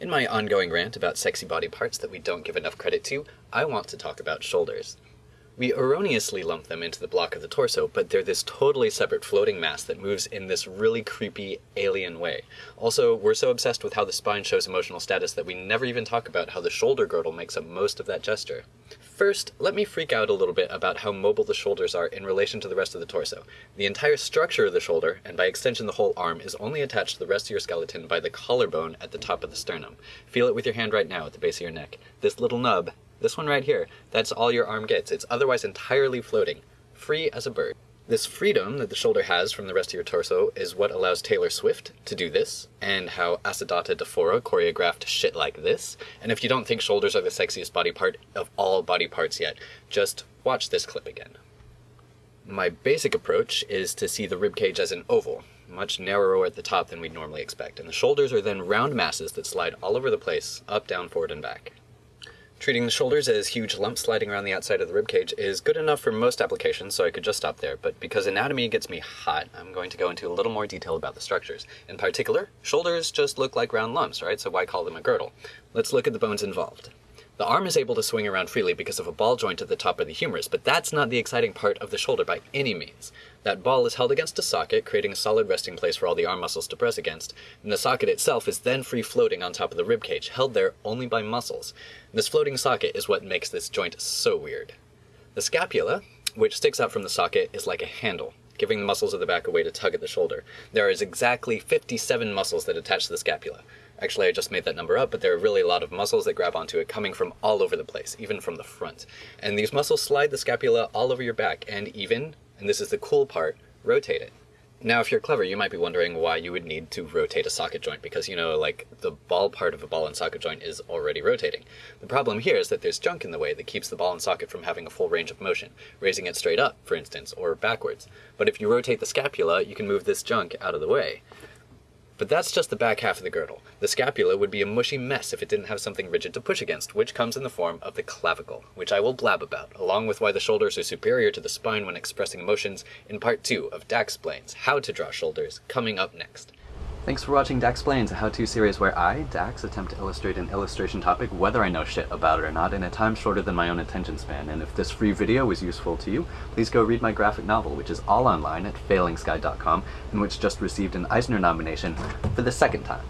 In my ongoing rant about sexy body parts that we don't give enough credit to, I want to talk about shoulders. We erroneously lump them into the block of the torso, but they're this totally separate floating mass that moves in this really creepy, alien way. Also, we're so obsessed with how the spine shows emotional status that we never even talk about how the shoulder girdle makes up most of that gesture. First, let me freak out a little bit about how mobile the shoulders are in relation to the rest of the torso. The entire structure of the shoulder, and by extension the whole arm, is only attached to the rest of your skeleton by the collarbone at the top of the sternum. Feel it with your hand right now at the base of your neck. This little nub this one right here, that's all your arm gets. It's otherwise entirely floating, free as a bird. This freedom that the shoulder has from the rest of your torso is what allows Taylor Swift to do this, and how Asadata Dafora choreographed shit like this. And if you don't think shoulders are the sexiest body part of all body parts yet, just watch this clip again. My basic approach is to see the ribcage as an oval, much narrower at the top than we'd normally expect, and the shoulders are then round masses that slide all over the place, up, down, forward, and back. Treating the shoulders as huge lumps sliding around the outside of the ribcage is good enough for most applications, so I could just stop there, but because anatomy gets me hot, I'm going to go into a little more detail about the structures. In particular, shoulders just look like round lumps, right? So why call them a girdle? Let's look at the bones involved. The arm is able to swing around freely because of a ball joint at the top of the humerus, but that's not the exciting part of the shoulder by any means. That ball is held against a socket, creating a solid resting place for all the arm muscles to press against, and the socket itself is then free floating on top of the rib cage, held there only by muscles. This floating socket is what makes this joint so weird. The scapula, which sticks out from the socket, is like a handle, giving the muscles of the back a way to tug at the shoulder. There is exactly 57 muscles that attach to the scapula. Actually, I just made that number up, but there are really a lot of muscles that grab onto it coming from all over the place, even from the front. And these muscles slide the scapula all over your back and even, and this is the cool part, rotate it. Now, if you're clever, you might be wondering why you would need to rotate a socket joint because, you know, like the ball part of a ball and socket joint is already rotating. The problem here is that there's junk in the way that keeps the ball and socket from having a full range of motion, raising it straight up, for instance, or backwards. But if you rotate the scapula, you can move this junk out of the way. But that's just the back half of the girdle. The scapula would be a mushy mess if it didn't have something rigid to push against, which comes in the form of the clavicle, which I will blab about, along with why the shoulders are superior to the spine when expressing emotions in part 2 of Daxplains, How to Draw Shoulders, coming up next. Thanks for watching Daxplains, a how-to series where I, Dax, attempt to illustrate an illustration topic whether I know shit about it or not in a time shorter than my own attention span, and if this free video was useful to you, please go read my graphic novel, which is all online at failingsky.com, and which just received an Eisner nomination for the second time.